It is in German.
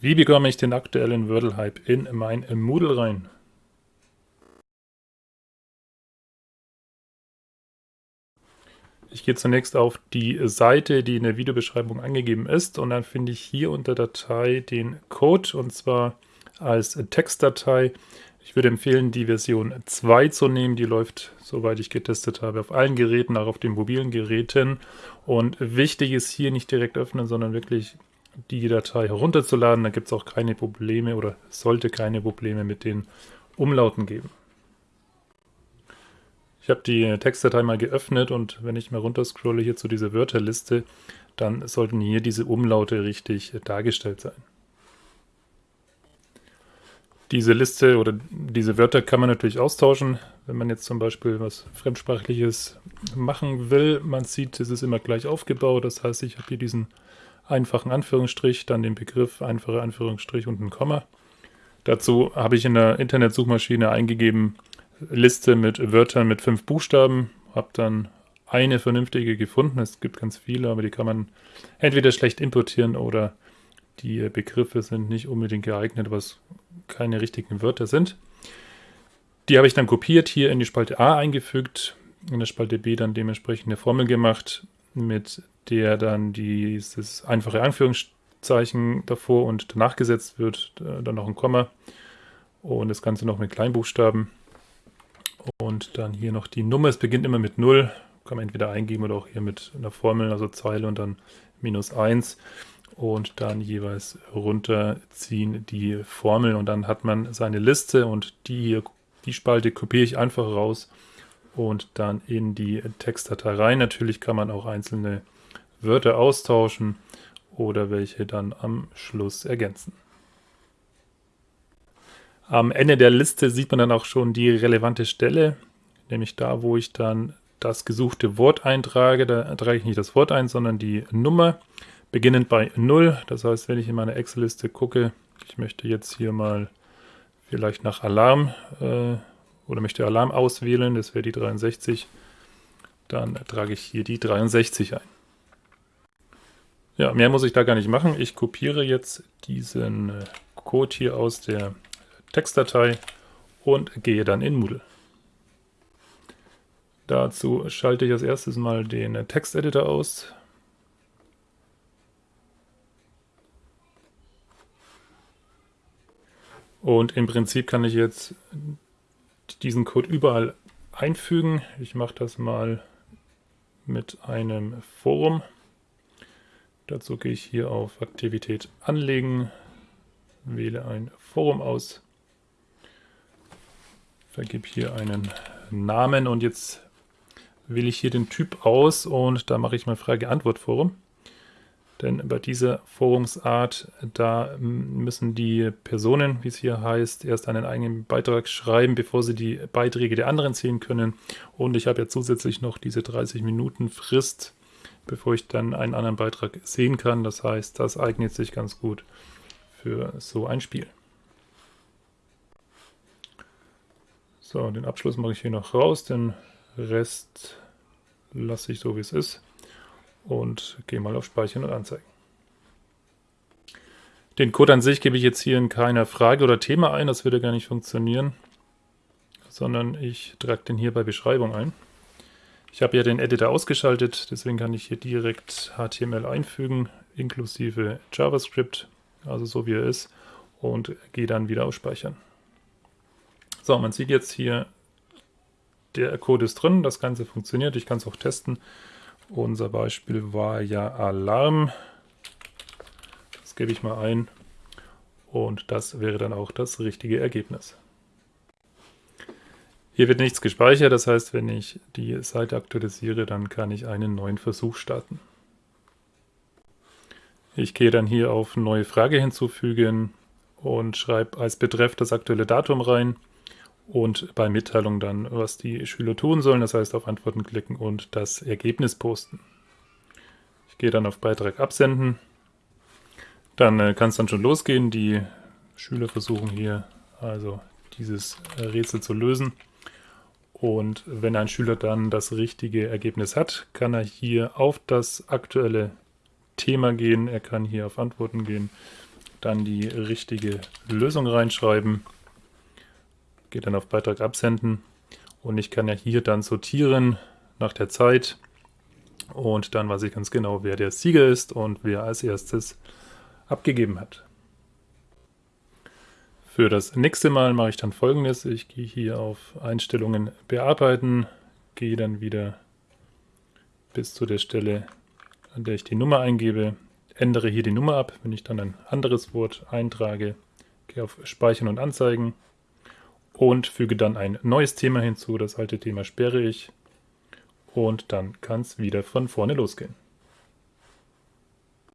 Wie bekomme ich den aktuellen Wordle-Hype in mein Moodle rein? Ich gehe zunächst auf die Seite, die in der Videobeschreibung angegeben ist und dann finde ich hier unter Datei den Code und zwar als Textdatei. Ich würde empfehlen, die Version 2 zu nehmen. Die läuft, soweit ich getestet habe, auf allen Geräten, auch auf den mobilen Geräten. Und wichtig ist hier nicht direkt öffnen, sondern wirklich die Datei herunterzuladen. Da gibt es auch keine Probleme oder sollte keine Probleme mit den Umlauten geben. Ich habe die Textdatei mal geöffnet und wenn ich mal runterscrolle hier zu dieser Wörterliste, dann sollten hier diese Umlaute richtig dargestellt sein. Diese Liste oder diese Wörter kann man natürlich austauschen, wenn man jetzt zum Beispiel was Fremdsprachliches machen will. Man sieht, es ist immer gleich aufgebaut. Das heißt, ich habe hier diesen einfachen Anführungsstrich, dann den Begriff, einfache Anführungsstrich und ein Komma. Dazu habe ich in der Internetsuchmaschine eingegeben, Liste mit Wörtern mit fünf Buchstaben, habe dann eine vernünftige gefunden. Es gibt ganz viele, aber die kann man entweder schlecht importieren oder die Begriffe sind nicht unbedingt geeignet, was keine richtigen Wörter sind. Die habe ich dann kopiert, hier in die Spalte A eingefügt, in der Spalte B dann dementsprechend eine Formel gemacht, mit der dann dieses einfache Anführungszeichen davor und danach gesetzt wird, äh, dann noch ein Komma. Und das Ganze noch mit Kleinbuchstaben. Und dann hier noch die Nummer, es beginnt immer mit 0, kann man entweder eingeben oder auch hier mit einer Formel, also Zeile und dann minus 1 und dann jeweils runterziehen die Formeln. Und dann hat man seine Liste und die die Spalte kopiere ich einfach raus und dann in die Textdatei rein. Natürlich kann man auch einzelne Wörter austauschen oder welche dann am Schluss ergänzen. Am Ende der Liste sieht man dann auch schon die relevante Stelle, nämlich da, wo ich dann das gesuchte Wort eintrage. Da trage ich nicht das Wort ein, sondern die Nummer beginnend bei 0. Das heißt, wenn ich in meine Excel-Liste gucke, ich möchte jetzt hier mal vielleicht nach Alarm äh, oder möchte Alarm auswählen, das wäre die 63, dann trage ich hier die 63 ein. Ja, mehr muss ich da gar nicht machen. Ich kopiere jetzt diesen äh, Code hier aus der Textdatei und gehe dann in Moodle. Dazu schalte ich als erstes mal den Texteditor aus. Und im Prinzip kann ich jetzt diesen Code überall einfügen. Ich mache das mal mit einem Forum. Dazu gehe ich hier auf Aktivität anlegen, wähle ein Forum aus, vergebe hier einen Namen und jetzt wähle ich hier den Typ aus und da mache ich mal Frage-Antwort-Forum. Denn bei dieser Forumsart, da müssen die Personen, wie es hier heißt, erst einen eigenen Beitrag schreiben, bevor sie die Beiträge der anderen sehen können. Und ich habe ja zusätzlich noch diese 30 Minuten Frist, bevor ich dann einen anderen Beitrag sehen kann. Das heißt, das eignet sich ganz gut für so ein Spiel. So, den Abschluss mache ich hier noch raus, den Rest lasse ich so, wie es ist und gehe mal auf Speichern und Anzeigen. Den Code an sich gebe ich jetzt hier in keiner Frage oder Thema ein, das würde gar nicht funktionieren, sondern ich trage den hier bei Beschreibung ein. Ich habe ja den Editor ausgeschaltet, deswegen kann ich hier direkt HTML einfügen, inklusive JavaScript, also so wie er ist, und gehe dann wieder auf Speichern. So, man sieht jetzt hier, der Code ist drin, das Ganze funktioniert, ich kann es auch testen. Unser Beispiel war ja Alarm. Das gebe ich mal ein. Und das wäre dann auch das richtige Ergebnis. Hier wird nichts gespeichert, das heißt, wenn ich die Seite aktualisiere, dann kann ich einen neuen Versuch starten. Ich gehe dann hier auf Neue Frage hinzufügen und schreibe als Betreff das aktuelle Datum rein und bei Mitteilung dann, was die Schüler tun sollen, das heißt auf Antworten klicken und das Ergebnis posten. Ich gehe dann auf Beitrag absenden. Dann äh, kann es dann schon losgehen. Die Schüler versuchen hier also dieses Rätsel zu lösen. Und wenn ein Schüler dann das richtige Ergebnis hat, kann er hier auf das aktuelle Thema gehen. Er kann hier auf Antworten gehen, dann die richtige Lösung reinschreiben. Gehe dann auf Beitrag absenden und ich kann ja hier dann sortieren nach der Zeit und dann weiß ich ganz genau, wer der Sieger ist und wer als erstes abgegeben hat. Für das nächste Mal mache ich dann folgendes. Ich gehe hier auf Einstellungen bearbeiten, gehe dann wieder bis zu der Stelle, an der ich die Nummer eingebe, ändere hier die Nummer ab, wenn ich dann ein anderes Wort eintrage, gehe auf Speichern und Anzeigen und füge dann ein neues Thema hinzu. Das alte Thema sperre ich und dann kann es wieder von vorne losgehen.